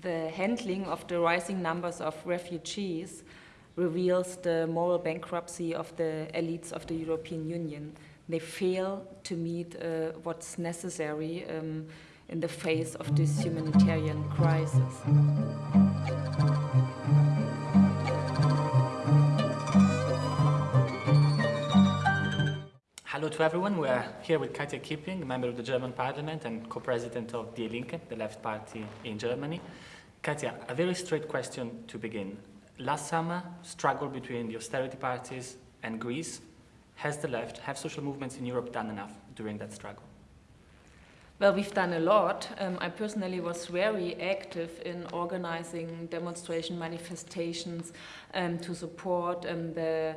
the handling of the rising numbers of refugees reveals the moral bankruptcy of the elites of the European Union. They fail to meet uh, what's necessary um, in the face of this humanitarian crisis. Hello to everyone. We are here with Katja Kipping, member of the German parliament and co-president of Die Linke, the left party in Germany. Katja, a very straight question to begin. Last summer, struggle between the austerity parties and Greece. Has the left, have social movements in Europe done enough during that struggle? Well, we've done a lot. Um, I personally was very active in organizing demonstration manifestations um, to support um, the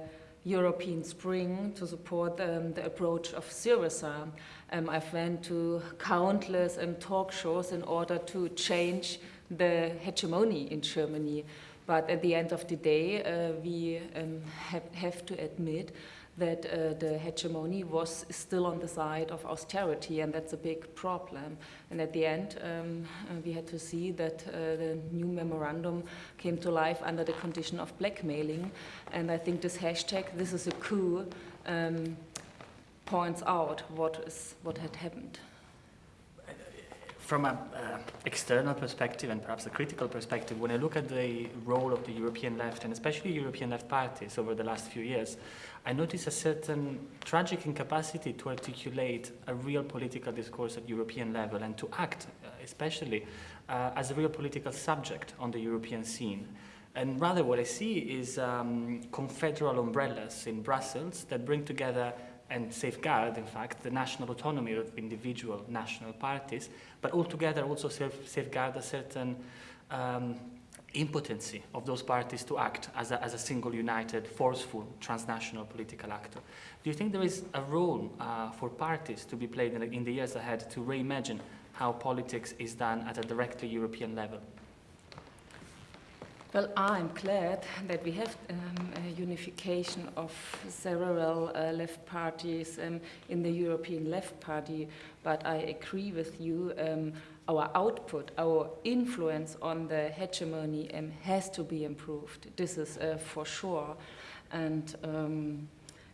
European Spring to support um, the approach of Syriza. Um, I've went to countless um, talk shows in order to change the hegemony in Germany. But at the end of the day, uh, we um, have, have to admit that uh, the hegemony was still on the side of austerity, and that's a big problem. And at the end, um, uh, we had to see that uh, the new memorandum came to life under the condition of blackmailing. And I think this hashtag, this is a coup, um, points out what, is, what had happened from an uh, external perspective and perhaps a critical perspective, when I look at the role of the European left and especially European left parties over the last few years, I notice a certain tragic incapacity to articulate a real political discourse at European level and to act, uh, especially uh, as a real political subject on the European scene. And rather what I see is um, confederal umbrellas in Brussels that bring together and safeguard, in fact, the national autonomy of individual national parties, but altogether also safeguard a certain um, impotency of those parties to act as a, as a single, united, forceful, transnational political actor. Do you think there is a role uh, for parties to be played in the, in the years ahead to reimagine how politics is done at a directly European level? Well, I'm glad that we have um, a unification of several uh, left parties um, in the European Left Party, but I agree with you, um, our output, our influence on the hegemony um, has to be improved. This is uh, for sure. And um,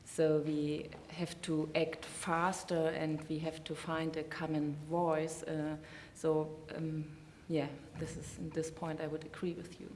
so we have to act faster and we have to find a common voice. Uh, so um, yeah, this is, at this point I would agree with you.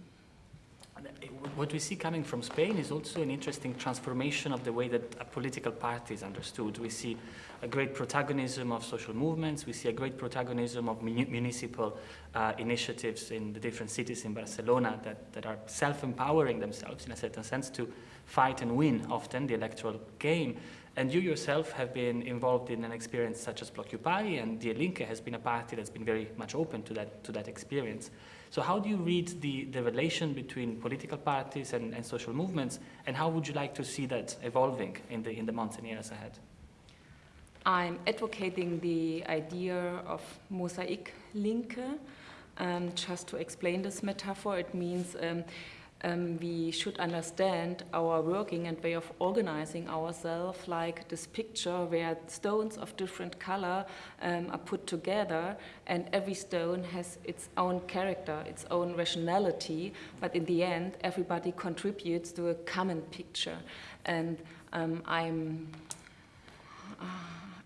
What we see coming from Spain is also an interesting transformation of the way that a political party is understood. We see a great protagonism of social movements, we see a great protagonism of municipal uh, initiatives in the different cities in Barcelona that, that are self-empowering themselves in a certain sense to fight and win often the electoral game. And you yourself have been involved in an experience such as Blockupy, and Die Linke has been a party that's been very much open to that, to that experience. So how do you read the, the relation between political parties and, and social movements, and how would you like to see that evolving in the, in the months and years ahead? I'm advocating the idea of mosaic linke. Um, just to explain this metaphor, it means um, um, we should understand our working and way of organizing ourselves like this picture where stones of different color um, are put together and every stone has its own character, its own rationality, but in the end everybody contributes to a common picture. And um, I'm... Uh,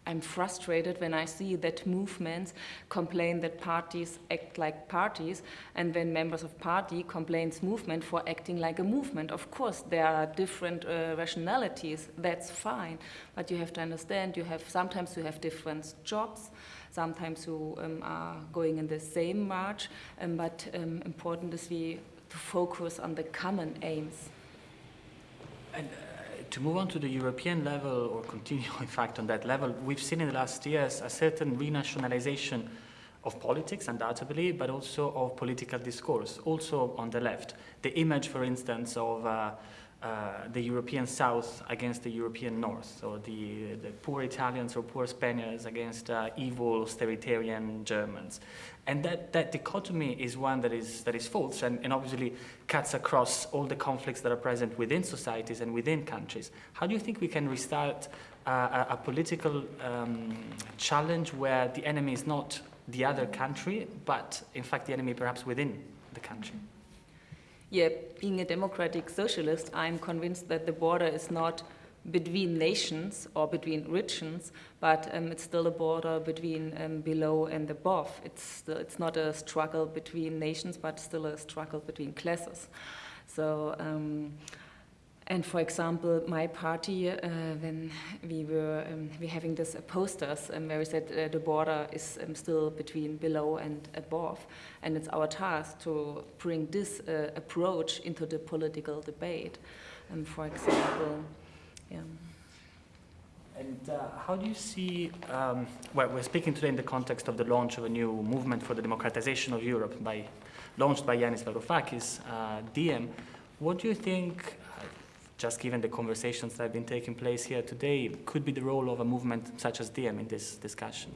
I'm frustrated when I see that movements complain that parties act like parties and when members of party complains movement for acting like a movement. Of course, there are different uh, rationalities, that's fine, but you have to understand you have sometimes you have different jobs, sometimes you um, are going in the same march, um, but um, important is we to focus on the common aims. And, uh to move on to the European level, or continue in fact on that level, we've seen in the last years a certain renationalization of politics, undoubtedly, but also of political discourse, also on the left. The image, for instance, of uh, uh, the European South against the European North, or the, the poor Italians or poor Spaniards against uh, evil authoritarian Germans. And that, that dichotomy is one that is, that is false and, and obviously cuts across all the conflicts that are present within societies and within countries. How do you think we can restart uh, a, a, political um, challenge where the enemy is not the other country, but in fact the enemy perhaps within the country. Yeah, being a democratic socialist, I'm convinced that the border is not between nations or between regions, but um, it's still a border between um, below and above. It's, still, it's not a struggle between nations, but still a struggle between classes. So um, and for example, my party, uh, when we were um, we having this uh, posters um, where we said uh, the border is um, still between below and above, and it's our task to bring this uh, approach into the political debate. Um, for example, yeah. And uh, how do you see, um, well, we're speaking today in the context of the launch of a new movement for the democratization of Europe by, launched by Yanis Varoufakis, uh, DiEM. What do you think just given the conversations that have been taking place here today, could be the role of a movement such as DiEM in this discussion?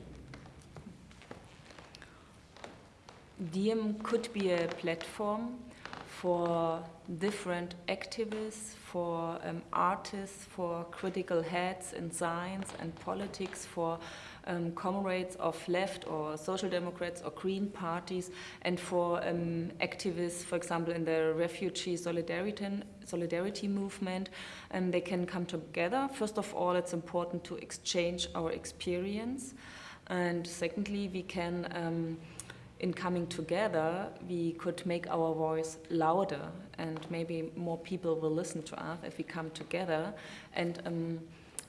DiEM could be a platform for different activists, for um, artists, for critical heads in science and politics, for um, comrades of left or social democrats or green parties, and for um, activists, for example, in the refugee solidarity, solidarity movement, and they can come together. First of all, it's important to exchange our experience, and secondly, we can. Um, in coming together, we could make our voice louder, and maybe more people will listen to us if we come together. And um,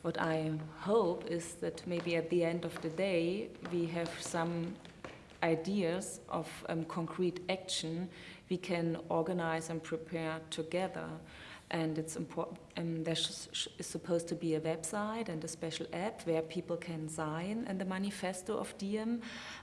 what I hope is that maybe at the end of the day, we have some ideas of um, concrete action we can organize and prepare together and it's important. There is supposed to be a website and a special app where people can sign in the manifesto of DiEM,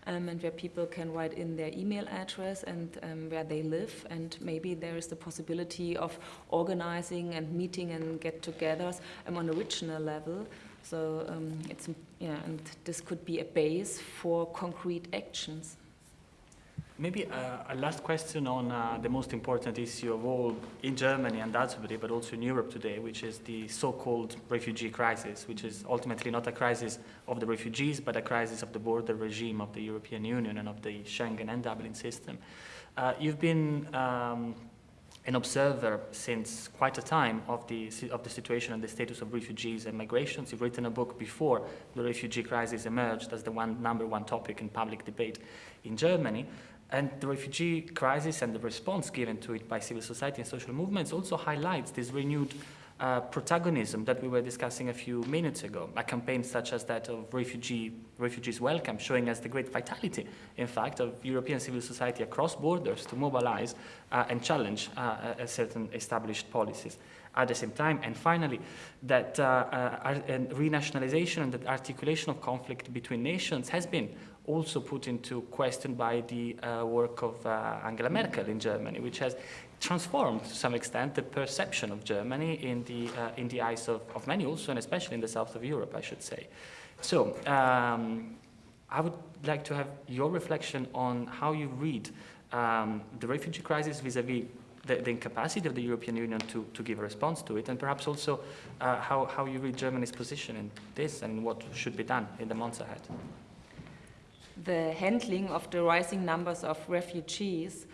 um, and where people can write in their email address and um, where they live, and maybe there is the possibility of organizing and meeting and get-togethers um, on a regional level. So um, it's yeah, and this could be a base for concrete actions. Maybe uh, a last question on uh, the most important issue of all in Germany and undoubtedly, but also in Europe today, which is the so-called refugee crisis, which is ultimately not a crisis of the refugees, but a crisis of the border regime of the European Union and of the Schengen and Dublin system. Uh, you've been um, an observer since quite a time of the, of the situation and the status of refugees and migrations. You've written a book before the refugee crisis emerged as the one, number one topic in public debate in Germany. And the refugee crisis and the response given to it by civil society and social movements also highlights this renewed uh, protagonism that we were discussing a few minutes ago. A campaign such as that of refugee, Refugees Welcome, showing us the great vitality, in fact, of European civil society across borders to mobilize uh, and challenge uh, certain established policies at the same time. And finally, that uh, uh, renationalization and the articulation of conflict between nations has been also put into question by the uh, work of uh, Angela Merkel in Germany, which has transformed to some extent the perception of Germany in the, uh, in the eyes of, of, many also, and especially in the south of Europe, I should say. So um, I would like to have your reflection on how you read um, the refugee crisis vis-a-vis -vis the, the, incapacity of the European Union to, to give a response to it, and perhaps also uh, how, how you read Germany's position in this and what should be done in the months ahead the handling of the rising numbers of refugees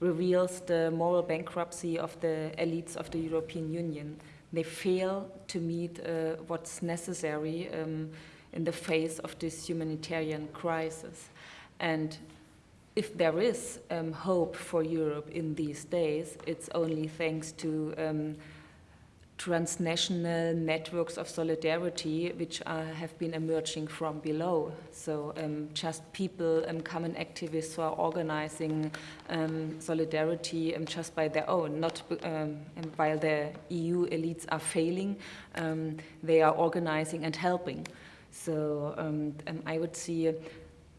reveals the moral bankruptcy of the elites of the European Union. They fail to meet uh, what's necessary um, in the face of this humanitarian crisis. And if there is um, hope for Europe in these days, it's only thanks to um, transnational networks of solidarity which have been emerging from below. So um, just people, um, common activists who are organizing um, solidarity um, just by their own, not um, while the EU elites are failing, um, they are organizing and helping. So I would see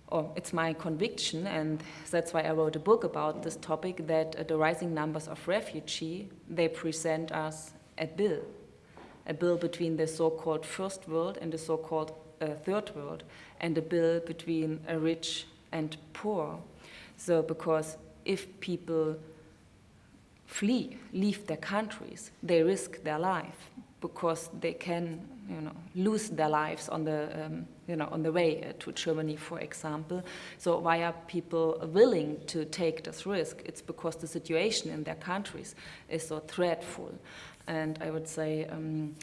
or it's my conviction, and that's why I wrote a book about this topic, that uh, the rising numbers of refugee, they present us a bill, a bill between the so-called first world and the so-called uh, third world, and a bill between a rich and poor. So because if people flee, leave their countries, they risk their life. because they can, you know, lose their lives on the, um, you know, on the way uh, to Germany, for example. So why are people willing to take this risk? It's because the situation in their countries is so dreadful. And I would say, um,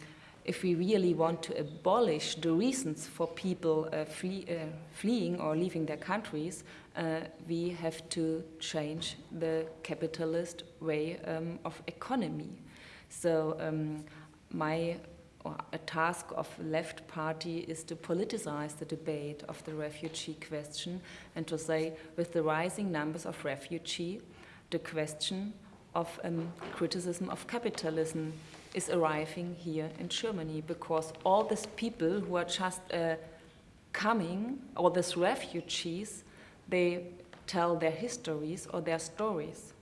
if we really want to abolish the reasons for people uh, flee, uh, fleeing or leaving their countries, uh, we have to change the capitalist way um, of economy. So um, my a task of left party is to politicize the debate of the refugee question and to say with the rising numbers of refugee, the question of um, criticism of capitalism is arriving here in Germany because all these people who are just uh, coming, all these refugees, they tell their histories or their stories.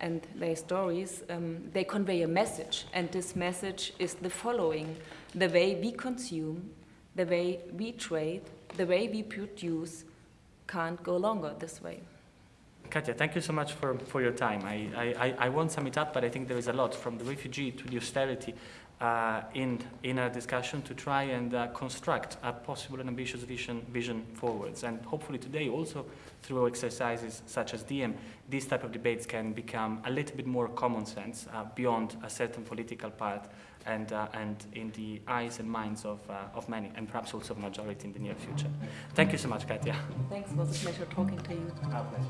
And their stories, um, they convey a message. And this message is the following the way we consume, the way we trade, the way we produce can't go longer this way. Katja, thank you so much for, for your time. I, I, I won't sum it up, but I think there is a lot from the refugee to the austerity uh, in, in our discussion to try and uh, construct a possible and ambitious vision, vision forwards. And hopefully today also through exercises such as DiEM, these type of debates can become a little bit more common sense uh, beyond a certain political part and, uh, and in the eyes and minds of, uh, of many, and perhaps also of majority in the near future. Thank you so much, Katja. Thanks, it was a pleasure talking to you. Our pleasure.